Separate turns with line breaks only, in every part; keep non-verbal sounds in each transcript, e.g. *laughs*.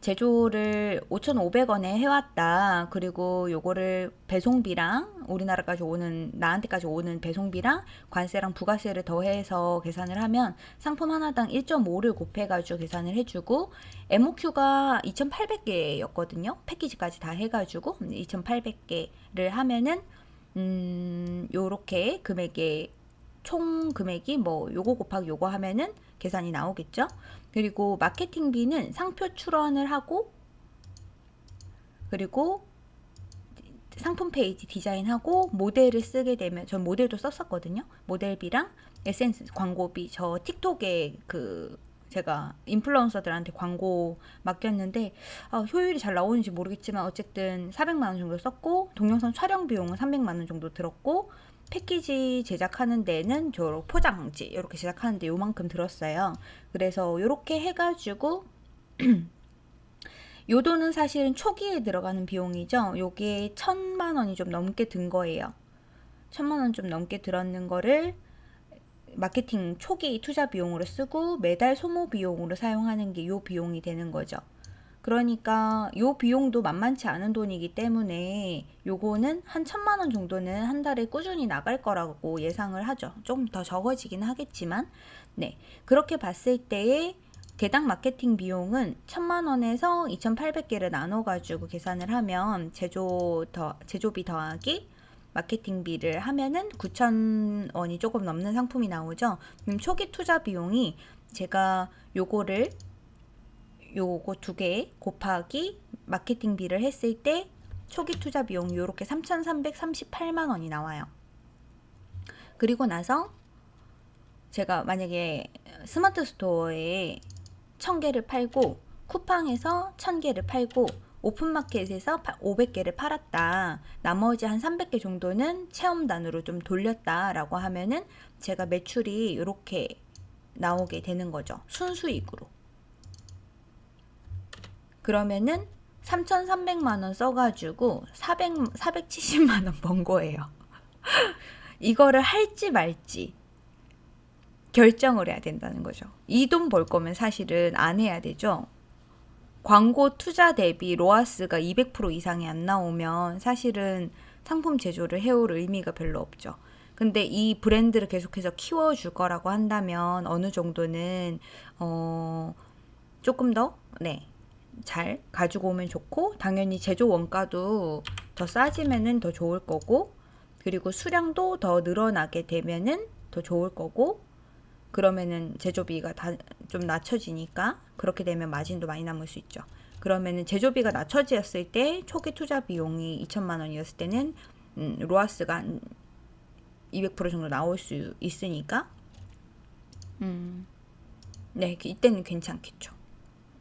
제조를 5,500원에 해왔다. 그리고 요거를 배송비랑 우리나라까지 오는 나한테까지 오는 배송비랑 관세랑 부가세를 더해서 계산을 하면 상품 하나당 1.5를 곱해가지고 계산을 해주고 MOQ가 2,800개였거든요. 패키지까지 다 해가지고 2,800개를 하면은 음 요렇게 금액에 총 금액이 뭐 요거 곱하기 요거 하면은 계산이 나오겠죠. 그리고 마케팅비는 상표 출원을 하고 그리고 상품 페이지 디자인하고 모델을 쓰게 되면 전 모델도 썼었거든요. 모델비랑 SNS 광고비 저 틱톡에 그 제가 인플루언서들한테 광고 맡겼는데 아, 효율이 잘 나오는지 모르겠지만 어쨌든 400만 원 정도 썼고 동영상 촬영 비용은 300만 원 정도 들었고 패키지 제작하는 데는 저 포장지 이렇게 제작하는데 요만큼 들었어요. 그래서 이렇게 해가지고 *clears throat* 요 돈은 사실은 초기에 들어가는 비용이죠. 요게 천만 원이 좀 넘게 든 거예요. 천만 원 좀 넘게 들었는 거를 마케팅 초기 투자 비용으로 쓰고 매달 소모 비용으로 사용하는 게 요 비용이 되는 거죠. 그러니까 요 비용도 만만치 않은 돈이기 때문에 요거는 한 천만 원 정도는 한 달에 꾸준히 나갈 거라고 예상을 하죠. 좀더 적어지긴 하겠지만 네 그렇게 봤을 때에 개당 마케팅 비용은 천만 원에서 2,800개를 나눠 가지고 계산을 하면 제조 더 제조비 더하기 마케팅비를 하면은 9천 원이 조금 넘는 상품이 나오죠. 그럼 초기 투자 비용이 제가 요거를 요거 두 개 곱하기 마케팅비를 했을 때 초기 투자 비용이 이렇게 3,338만 원이 나와요. 그리고 나서 제가 만약에 스마트 스토어에 1000개를 팔고 쿠팡에서 1000개를 팔고 오픈마켓에서 500개를 팔았다. 나머지 한 300개 정도는 체험단으로 좀 돌렸다 라고 하면은 제가 매출이 이렇게 나오게 되는 거죠. 순수익으로. 그러면은 3,300만원 써가지고 400, 470만원 *laughs* 번 거예요. *laughs* 이거를 할지 말지 결정을 해야 된다는 거죠. 이 돈 벌 거면 사실은 안 해야 되죠. 광고 투자 대비 로아스가 200% 이상이 안 나오면 사실은 상품 제조를 해올 의미가 별로 없죠. 근데 이 브랜드를 계속해서 키워줄 거라고 한다면 어느 정도는 어 조금 더 네. 잘 가지고 오면 좋고 당연히 제조 원가도 더 싸지면은 더 좋을 거고 그리고 수량도 더 늘어나게 되면은 더 좋을 거고 그러면은 제조비가 다 좀 낮춰지니까 그렇게 되면 마진도 많이 남을 수 있죠. 그러면은 제조비가 낮춰졌을 때 초기 투자 비용이 2천만 원이었을 때는 음, 로아스가 200% 정도 나올 수 있으니까 음, 네 이때는 괜찮겠죠.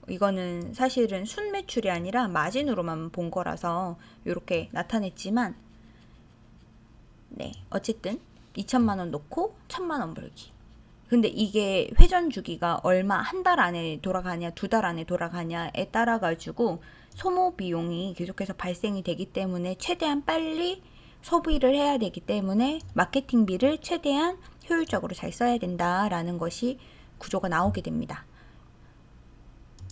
이거는 사실은 순매출이 아니라 마진으로만 본 거라서 이렇게 나타냈지만 네 어쨌든 2천만원 놓고 1천만원 벌기 근데 이게 회전 주기가 얼마 한 달 안에 돌아가냐 두 달 안에 돌아가냐에 따라 가지고 소모 비용이 계속해서 발생이 되기 때문에 최대한 빨리 소비를 해야 되기 때문에 마케팅비를 최대한 효율적으로 잘 써야 된다라는 것이 구조가 나오게 됩니다.